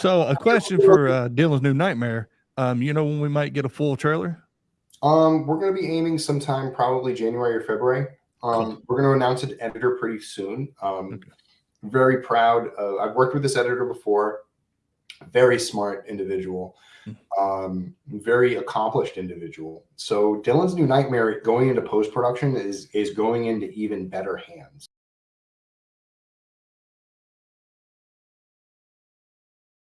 So a question for uh, Dylan's new nightmare. Um, you know when we might get a full trailer? Um, we're going to be aiming sometime probably January or February. Um, We're going to announce an editor pretty soon. Um, Okay. Very proud. Of, I've worked with this editor before. Very smart individual. Hmm. Um, very accomplished individual. So Dylan's new nightmare going into post production is is going into even better hands.